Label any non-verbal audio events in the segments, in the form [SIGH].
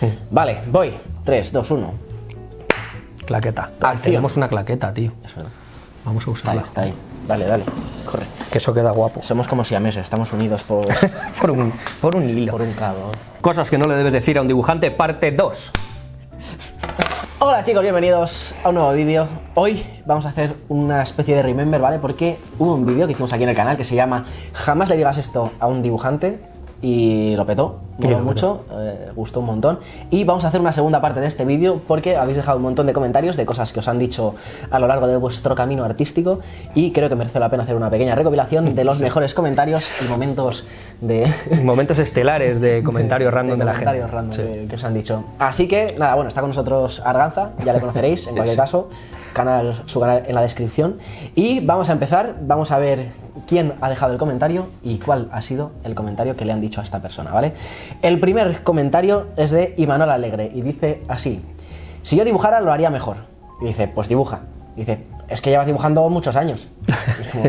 [LAUGHS] Vale, voy. 3, 2, 1. Claqueta. Acción. Tenemos una claqueta, tío. Es verdad. Vamos a Está ahí, usarla. está ahí. Dale, dale. Corre. Que eso queda guapo. Somos como siameses, estamos unidos por, [LAUGHS] Por un, por un hilo. por un cabo. Cosas que no le debes decir a un dibujante, parte 2. Hola chicos, bienvenidos a un nuevo vídeo. Hoy vamos a hacer una especie de remember, ¿vale? Porque hubo un vídeo que hicimos aquí en el canal que se llama Jamás le digas esto a un dibujante y lo petó, moló lo mucho, eh, gustó un montón. Y vamos a hacer una segunda parte de este vídeo porque habéis dejado un montón de comentarios de cosas que os han dicho a lo largo de vuestro camino artístico y creo que merece la pena hacer una pequeña recopilación de los mejores comentarios y momentos de, [LAUGHS] Momentos estelares de comentarios random de, la gente. comentarios random que, que os han dicho. Así que, nada, bueno, está con nosotros Arganza, ya le conoceréis en [LAUGHS] cualquier caso, canal, su canal en la descripción. Y vamos a empezar, vamos a ver quién ha dejado el comentario y cuál ha sido el comentario que le han dicho a esta persona, ¿vale? El primer comentario es de Imanol Alegre y dice así, si yo dibujara lo haría mejor. Y dice, pues dibuja. Dice, es que llevas dibujando muchos años. Es como,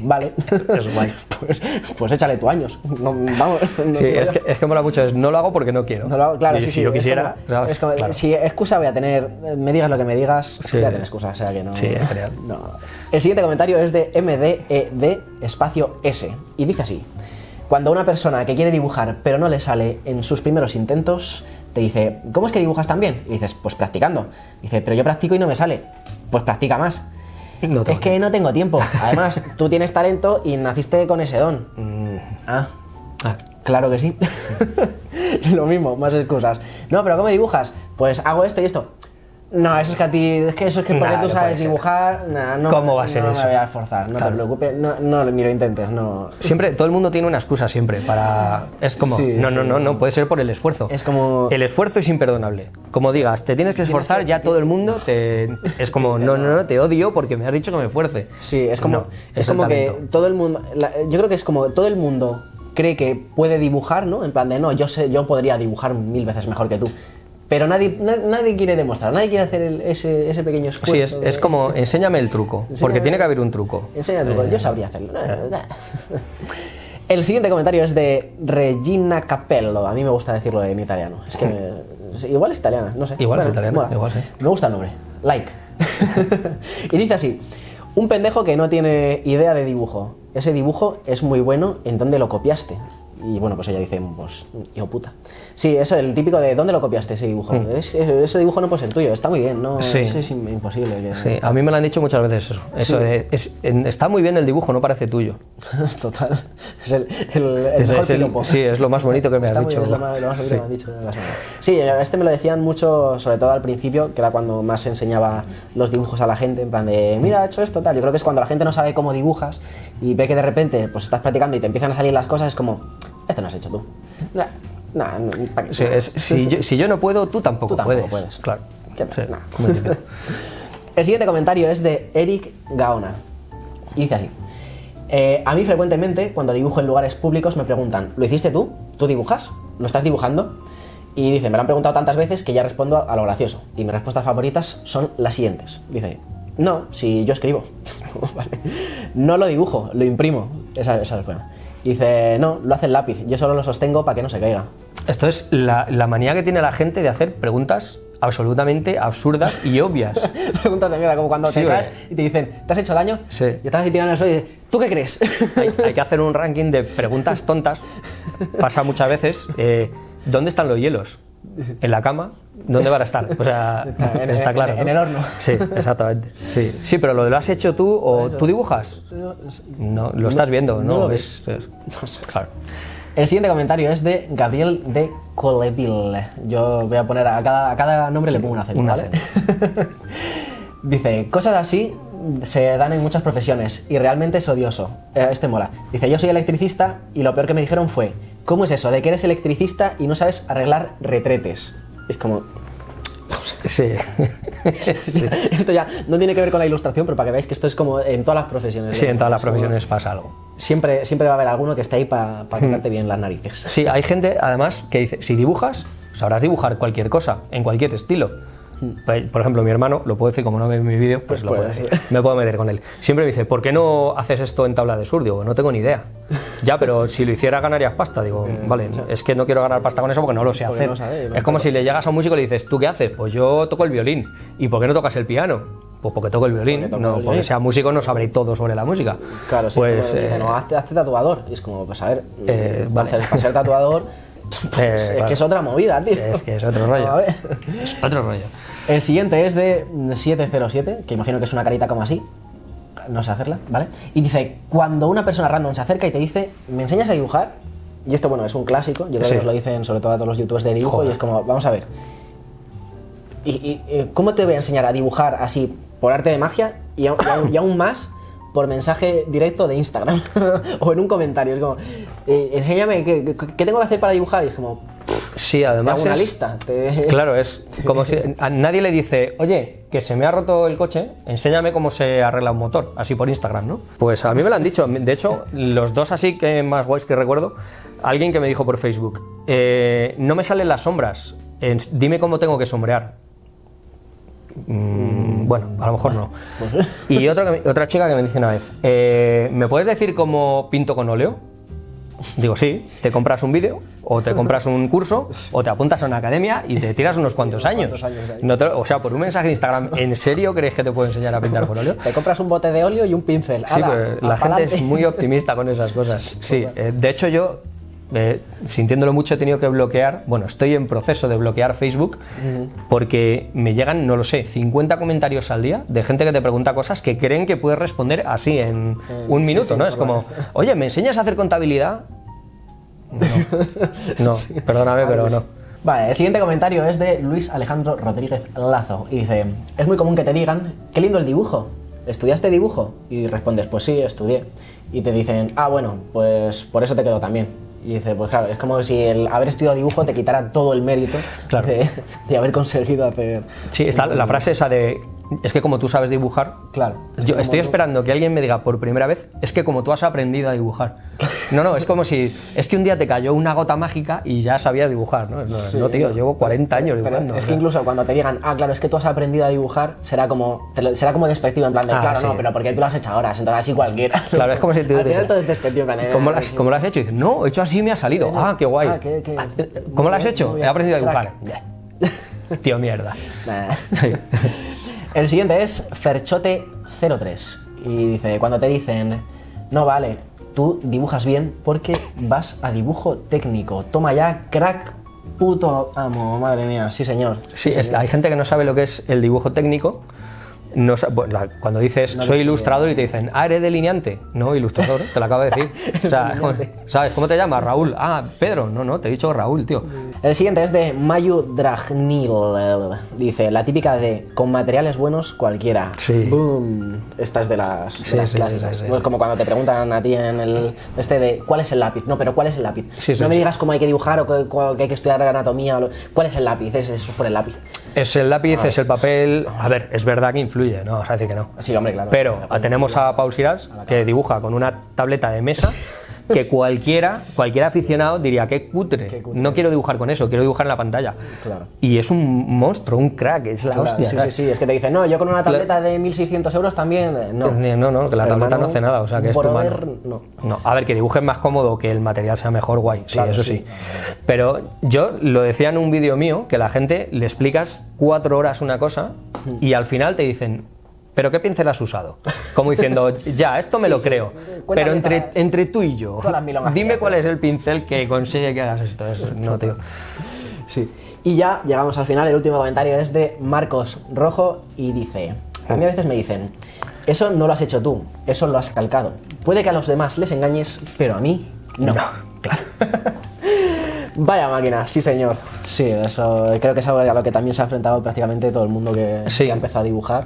[LAUGHS] vale, Es guay. pues, pues échale tu años. No, vamos, no- Sí, es que, es que mola mucho, es no lo hago porque no quiero. no lo hago- claro, Y sí, si sí, yo quisiera, como- ¿sabes? es como, Claro. si excusa voy a tener, me digas lo que me digas, Sí. voy a tener excusa, o sea que no. Sí, es genial. no. El siguiente comentario es de MDED espacio S y dice así: Cuando una persona que quiere dibujar pero no le sale en sus primeros intentos, te dice, ¿cómo es que dibujas tan bien? Y dices, pues practicando. Dice, pero yo practico y no me sale. Pues practica más. No es que no tengo tiempo. Además, [LAUGHS] tú tienes talento y naciste con ese don. Ah, Ah, Claro que sí. [LAUGHS] Lo mismo, más excusas. No, pero ¿cómo dibujas? Pues hago esto y esto. No, eso es que a ti, es que eso es que porque Nah, tú no sabes dibujar, nah, no, ¿Cómo va a ser no eso? me voy a esforzar, no Claro. te preocupes, no, no, ni lo intentes, no. Siempre, todo el mundo tiene una excusa siempre para... Es como, Sí, no, no, sí. no, no, puede ser por el esfuerzo. Es como- El esfuerzo es imperdonable. Como digas, te tienes que esforzar, ya todo el mundo [LAUGHS] te... Es como, no, no, no, te odio porque me has dicho que me esfuerce. Sí, es como, No, es el como que todo el mundo, la- yo creo que es como todo el mundo cree que puede dibujar, ¿no? En plan de, no, yo sé, yo podría dibujar mil veces mejor que tú. Pero nadie, na- nadie quiere demostrar, nadie quiere hacer el- ese, ese pequeño esfuerzo. Sí, es, es como, enséñame el truco, porque Enséñame- tiene que haber un truco. Enseña truco, yo sabría hacerlo. [LAUGHS] El siguiente comentario es de Regina Capello. A mí me gusta decirlo en italiano. Es que [LAUGHS] me- igual es italiana, no sé. Igual es italiana, igual sí. Me gusta el nombre. Like. [LAUGHS] y dice así: Un pendejo que no tiene idea de dibujo. Ese dibujo es muy bueno. ¿En dónde lo copiaste? Y bueno, pues ella dice, pues, hijo puta. Sí, es el típico de ¿dónde lo copiaste ese dibujo? Es- ese dibujo no puede ser tuyo, está muy bien, no, Mm. Sí. eso es im- imposible. que- Sí, a mí me lo han dicho muchas veces eso. Eso Sí. de, es- está muy bien el dibujo, no parece tuyo. [LAUGHS] Total. Es el, el, el mejor es el- sí, es lo más bonito que me Está dicho. bien, es lo más, lo más bonito Sí. que me has dicho. Sí, este me lo decían mucho, sobre todo al principio, que era cuando más enseñaba los dibujos a la gente, en plan de, mira, he hecho esto, tal. Yo creo que es cuando la gente no sabe cómo dibujas y ve que de repente pues estás practicando y te empiezan a salir las cosas, es como, esto no has hecho tú. Nah, nah, no, ¿pa' qué? Sí, es- si, yo, si yo no puedo, tú tampoco, Tú tampoco puedes. puedes. Claro. ¿Qué? Sí, Nah. muy típico. [LAUGHS] El siguiente comentario es de Eric Gaona. Y dice así. "Eh, a mí frecuentemente, cuando dibujo en lugares públicos, me preguntan, ¿lo hiciste tú? ¿Tú dibujas? ¿Lo estás dibujando? Y dice, me lo han preguntado tantas veces que ya respondo a lo gracioso. Y mis respuestas favoritas son las siguientes. Dice, no, si yo escribo. [LAUGHS] Vale. No lo dibujo, lo imprimo. Esa, esa es buena. Y dice, no, lo hace el lápiz. Yo solo lo sostengo para que no se caiga. Esto es la, la manía que tiene la gente de hacer preguntas absolutamente absurdas y obvias. [LAUGHS] Preguntas de mierda, como cuando Sí, te caes y te dicen, ¿te has hecho daño? Sí. Y estás así tirando el suelo y dices, ¿tú qué crees? Hay, hay que [LAUGHS] hacer un ranking de preguntas tontas. Pasa muchas veces. eh, ¿Dónde están los hielos? ¿En la cama? ¿Dónde van a estar? O sea, [LAUGHS] Está en- está en- claro. en ¿no? el horno. Sí, exactamente. Sí, sí, pero lo has hecho tú o tú dibujas. No, lo estás viendo, no ¿no? lo Es- es- No sé. claro. El siguiente comentario es de Gabriel de Coleville. Yo voy a poner a cada, a cada nombre le pongo un acento, Un ¿vale? [LAUGHS] Dice, cosas así se dan en muchas profesiones y realmente es odioso. Eh, este mola. Dice, yo soy electricista y lo peor que me dijeron fue, ¿cómo es eso de que eres electricista y no sabes arreglar retretes? Es como... Sí. [LAUGHS] sí. Esto ya no tiene que ver con la ilustración, pero para que veáis que esto es como en todas las profesiones. Sí, en todas las profesiones pasa algo. Siempre, siempre va a haber alguno que esté ahí para tocarte bien las narices. Sí, hay gente, además, que dice, si dibujas, sabrás dibujar cualquier cosa, en cualquier estilo. Por ejemplo, mi hermano, lo puedo decir como no ve mi vídeo, pues, Pues lo puede, puedo decir. me puedo meter con él. Siempre me dice, ¿por qué no haces esto en tabla de sur? Digo, no tengo ni idea. Ya, pero si lo hiciera ganarías pasta. Digo, vale, es que no quiero ganar pasta con eso porque no lo sé hacer. no sabes, es como si le llegas a un músico y le dices, ¿tú qué haces? Pues yo toco el violín. ¿Y por qué no tocas el piano? Pues porque toco el violín. Porque toco no, el porque sea músico no sabré todo sobre la música. Claro, sí. Pues, como eh, no, hazte, hazte tatuador. Y es como, pues a ver, Eh, mm, vale. hacer- para ser tatuador, [LAUGHS] [LAUGHS] pues, Eh, es claro. que es otra movida, tío. Es que es otro rollo. [LAUGHS] A ver. es otro rollo. El siguiente es de 707, que imagino que es una carita como así. No sé hacerla, ¿vale? Y dice, cuando una persona random se acerca y te dice, ¿me enseñas a dibujar? Y esto, bueno, es un clásico. Yo creo Sí. que os lo dicen sobre todo a todos los youtubers de dibujo. Joder. Y es como, vamos a ver. ¿Y, y, eh, cómo te voy a enseñar a dibujar así por arte de magia? Y, y aún más por mensaje directo de Instagram. [LAUGHS] o en un comentario. Es como, eh, enséñame, ¿qué, tengo que hacer para dibujar? Y es como, Sí, te además hago una es- lista. te- [LAUGHS] Claro, es como si a nadie le dice, oye, que se me ha roto el coche, enséñame cómo se arregla un motor, así por Instagram, ¿no? Pues a mí me lo han dicho. De hecho, los dos así que más guays que recuerdo, alguien que me dijo por Facebook, eh, no me salen las sombras, dime cómo tengo que sombrear. Mm, bueno, a lo mejor no. Y otro que me- otra chica que me dice una vez, eh, ¿me puedes decir cómo pinto con óleo? Digo, sí, te compras un vídeo, o te compras un curso, o te apuntas a una academia y te tiras unos cuantos años. No te- o sea, por un mensaje de Instagram, ¿en serio crees que te puedo enseñar a pintar con óleo? Te compras un bote de óleo y un pincel. Sí, ¡Hala! pero la gente es muy optimista con esas cosas. [LAUGHS] Sí, eh, de hecho yo, eh, sintiéndolo mucho, he tenido que bloquear, bueno, estoy en proceso de bloquear Facebook porque me llegan, no lo sé, 50 comentarios al día de gente que te pregunta cosas que creen que puedes responder así en un sí, minuto, sí, ¿no? Es como, [LAUGHS] oye, ¿me enseñas a hacer contabilidad? No, no, [LAUGHS] perdóname, pero no. Vale, el siguiente comentario es de Luis Alejandro Rodríguez Lazo y dice, es muy común que te digan, qué lindo el dibujo, ¿estudiaste dibujo? Y respondes, pues sí, estudié. Y te dicen, ah, bueno, pues por eso te quedó también. Y dice, pues claro, es como si el haber estudiado dibujo te quitara todo el mérito Claro. de, de haber conseguido hacer... Sí, está la frase esa de, es que como tú sabes dibujar, Claro. es Yo estoy tú- esperando que alguien me diga por primera vez, es que como tú has aprendido a dibujar. [LAUGHS] No, no, es como si, es que un día te cayó una gota mágica y ya sabías dibujar, ¿no? No, Sí, no, tío, llevo 40 años Pero dibujando. es que incluso cuando te digan, ah, claro, es que tú has aprendido a dibujar, será como, lo- será como despectivo, en plan de, Ah, claro, sí. no, pero porque tú lo has hecho ahora, entonces así cualquiera. [LAUGHS] Claro, es como si te [LAUGHS] Al final todo es despectivo, plan ¿Cómo "Ah, lo, has, sí". cómo lo has hecho? Y dices, no, he hecho así y me ha salido. Ah, qué guay. Ah, qué- qué- ¿Cómo lo has hecho? He aprendido a dibujar. Tío, mierda. El siguiente es Ferchote03 y dice, cuando te dicen, no vale, tú dibujas bien porque vas a dibujo técnico, toma ya, crack, puto amo, madre mía, sí señor. Sí, es- hay gente que no sabe lo que es el dibujo técnico. No bueno, cuando dices No soy ilustrador y te dicen, ah, eres delineante. No, ilustrador, te lo acabo de decir. [LAUGHS] O sea, ¿sabes? ¿Cómo te llamas? Raúl. Ah, Pedro. No, no, te he dicho Raúl, tío. El siguiente es de Mayu Dragnil. Dice, la típica de con materiales buenos cualquiera. Sí. Boom. Esta es de las, de Sí, las sí, clásicas. sí, sí, No es sí. como cuando te preguntan a ti en el este de ¿cuál es el lápiz? No, pero ¿cuál es el lápiz? No me digas cómo hay que dibujar o que, que hay que estudiar anatomía. o lo- ¿Cuál es el lápiz? Es, eso es por el lápiz. Es el lápiz, es el papel. A ver, es verdad que influye, no vamos a decir que no. Sí, hombre, claro. Pero tenemos a Paul Sirás, que dibuja con una tableta de mesa, [LAUGHS] que cualquiera, cualquier aficionado diría, qué cutre. Qué cutre No quiero dibujar con eso, quiero dibujar en la pantalla. Claro. Y es un monstruo, un crack, es la Claro, hostia. sí, sí, ¿sabes? sí, es que te dicen, no, yo con una tableta de 1600 euros también. eh, No, Eh, No, no, que la tableta no hace nada, o sea que es tu mano. no. No, a ver, que dibujes más cómodo, que el material sea mejor, guay, sí, Claro, eso sí. sí. Pero yo lo decía en un vídeo mío, que la gente le explicas cuatro horas una cosa y al final te dicen, ¿pero qué pincel has usado? Como diciendo, ya, esto me Sí, lo creo, pero entre, todas- entre tú y yo, dime cuál es el pincel que consigue que hagas esto. Es- no, tío. Sí. Y ya llegamos al final. El último comentario es de Marcos Rojo y dice: A mí a veces me dicen, eso no lo has hecho tú, eso lo has calcado. Puede que a los demás les engañes, pero a mí no. claro. [LAUGHS] Vaya máquina, sí señor. Sí, eso creo que es algo a lo que también se ha enfrentado prácticamente todo el mundo que, Sí. que ha empezado a dibujar.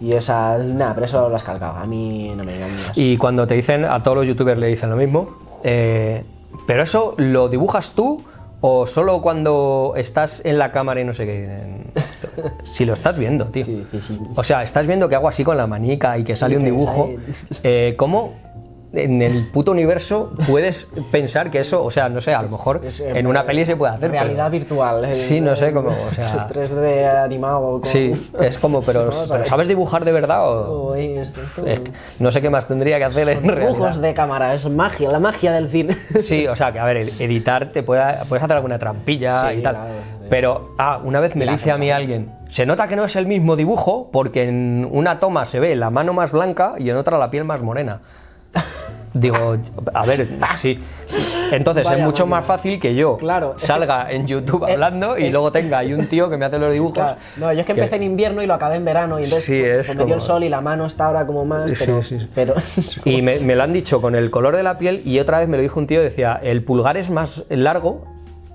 Y esa, nada, pero eso lo has calcado. A mí no me engañas. Y cuando te dicen, a todos los youtubers le dicen lo mismo, eh, pero eso lo dibujas tú o solo cuando estás en la cámara y no sé qué. [LAUGHS] Si lo estás viendo, tío. Sí, sí, sí. O sea, estás viendo que hago así con la manica y que sale un dibujo. Eh, ¿Cómo en el puto universo puedes pensar que eso, o sea, no sé, a lo mejor Es, eh, en una peli se puede hacer. pero- Realidad virtual. el- Sí, no sé cómo, o sea- [LAUGHS] 3D animado. con- Sí, es como, pero, [LAUGHS] pero. ¿sabes dibujar de verdad o...? Uy, Es que no sé qué más tendría que hacer en Dibujos realidad. de cámara, es magia, la magia del cine. [LAUGHS] Sí, o sea, que a ver, editar te puede, puedes hacer alguna trampilla Sí, y tal. Pero, ah, una vez me dice a mí alguien, se nota que no es el mismo dibujo porque en una toma se ve la mano más blanca y en otra la piel más morena. Digo, a ver, [LAUGHS] sí. Entonces Vaya es mucho más fácil que yo Claro. salga en [LAUGHS] YouTube Eh, hablando y eh. luego tenga ahí un tío que me hace los dibujos. Claro. No, yo es que empecé en invierno y lo acabé en verano y entonces Sí, pues, es me dio el sol y la mano está ahora como más, Sí, pero, sí, sí. pero [LAUGHS] Y me, me lo han dicho con el color de la piel y otra vez me lo dijo un tío, decía, el pulgar es más largo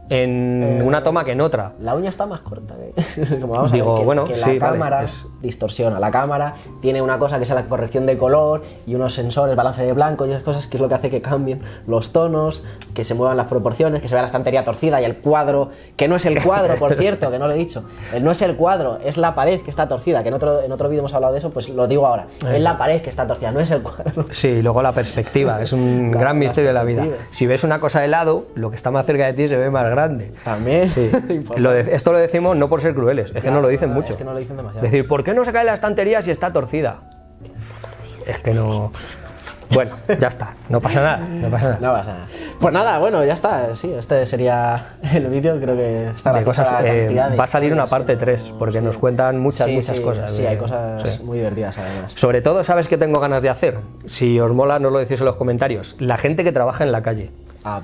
en Eh, una toma que en otra. la uña está más corta. que- [LAUGHS] Como vamos Digo, a ver, que, bueno, que sí, la vale, cámara es- distorsiona. La cámara tiene una cosa que es la corrección de color y unos sensores, balance de blanco y esas cosas que es lo que hace que cambien los tonos, que se muevan las proporciones, que se vea la estantería torcida y el cuadro, que no es el cuadro, por [LAUGHS] cierto, que no lo he dicho. Eh, No es el cuadro, es la pared que está torcida, que en otro, en otro vídeo hemos hablado de eso, pues lo digo ahora. Es la pared que está torcida, no es el cuadro. Sí, y luego la perspectiva, es un [LAUGHS] La- gran misterio de la vida. Si ves una cosa de lado, lo que está más cerca de ti se ve más grande. También. Importante. [LAUGHS] Lo de- esto lo decimos no por ser crueles, es que no lo dicen no, mucho. Es que no lo dicen demasiado. Decir, ¿por qué no se cae la estantería si está torcida? Es que no... Bueno, ya está, no pasa nada, no pasa nada. No pasa nada. Pues nada, bueno, ya está. Sí, este sería el vídeo. Creo que está De cosas, la eh, de va a salir una parte no- 3, porque sí. nos cuentan muchas, Sí, muchas sí, cosas. Sí, de- hay cosas muy divertidas además. Sobre todo, ¿sabes qué tengo ganas de hacer? Si os mola, no lo decís en los comentarios. La gente que trabaja en la calle. Ah.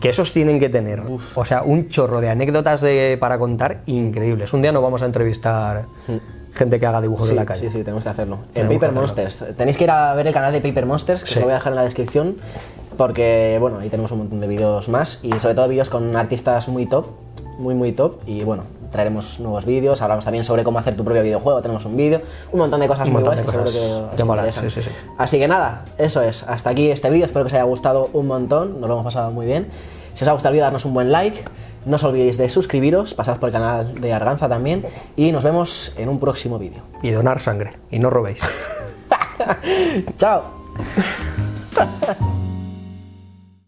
Que esos tienen que tener, o sea, un chorro de anécdotas de, para contar increíbles. Un día nos vamos a entrevistar gente que haga dibujos Sí, en la calle. sí, sí, tenemos que hacerlo. En Tenemos que Paper hacerlo. Monsters. Tenéis que ir a ver el canal de Paper Monsters, que Sí. os lo voy a dejar en la descripción, porque, bueno, ahí tenemos un montón de vídeos más y sobre todo vídeos con artistas muy top, muy, muy top. Y bueno, traeremos nuevos vídeos, hablamos también sobre cómo hacer tu propio videojuego, tenemos un vídeo, un montón de cosas Un de que seguro que os sí, sí, sí. Así que nada, eso es. Hasta aquí este vídeo, espero que os haya gustado un montón, nos lo hemos pasado muy bien. Si os ha gustado el vídeo, darnos un buen like. No os olvidéis de suscribiros, pasad por el canal de Arganza también y nos vemos en un próximo vídeo. Y donar sangre. Y no robéis. [LAUGHS] Chao. [LAUGHS]